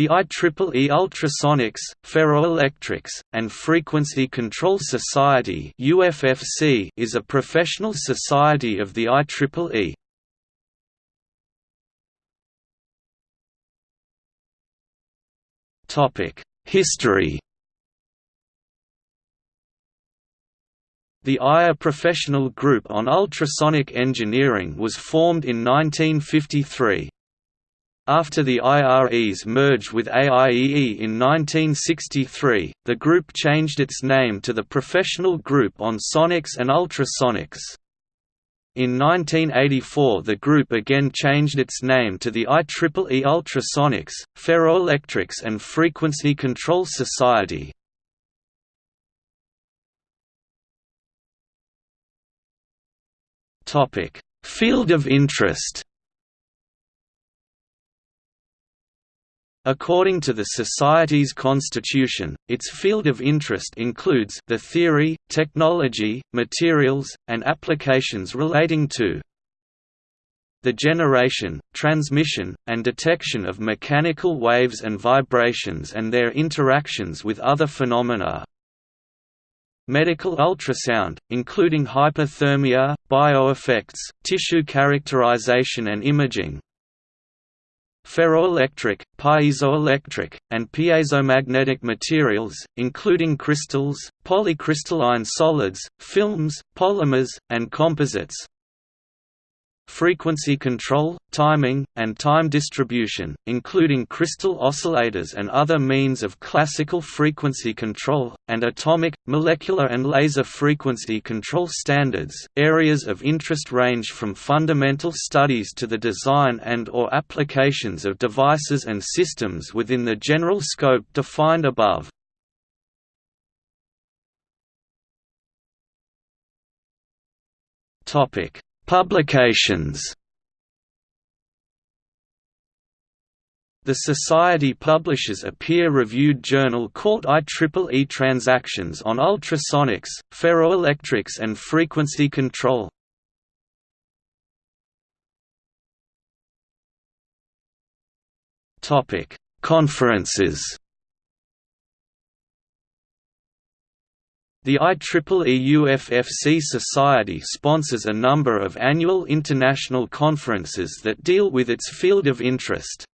The IEEE Ultrasonics, Ferroelectrics, and Frequency Control Society is a professional society of the IEEE. History The IRE Professional Group on Ultrasonic Engineering was formed in 1953. After the IREs merged with AIEE in 1963, the group changed its name to the Professional Group on Sonics and Ultrasonics. In 1984 the group again changed its name to the IEEE Ultrasonics, Ferroelectrics and Frequency Control Society. Field of interest According to the Society's constitution, its field of interest includes the theory, technology, materials, and applications relating to the generation, transmission, and detection of mechanical waves and vibrations and their interactions with other phenomena, medical ultrasound, including hyperthermia, bioeffects, tissue characterization and imaging, ferroelectric, piezoelectric, and piezomagnetic materials, including crystals, polycrystalline solids, films, polymers, and composites, frequency control, timing, and time distribution, including crystal oscillators and other means of classical frequency control, and atomic, molecular and laser frequency control standards. Areas of interest range from fundamental studies to the design and or applications of devices and systems within the general scope defined above. Topic Publications The Society publishes a peer-reviewed journal called IEEE Transactions on Ultrasonics, Ferroelectrics and Frequency Control. Conferences The IEEE UFFC Society sponsors a number of annual international conferences that deal with its field of interest.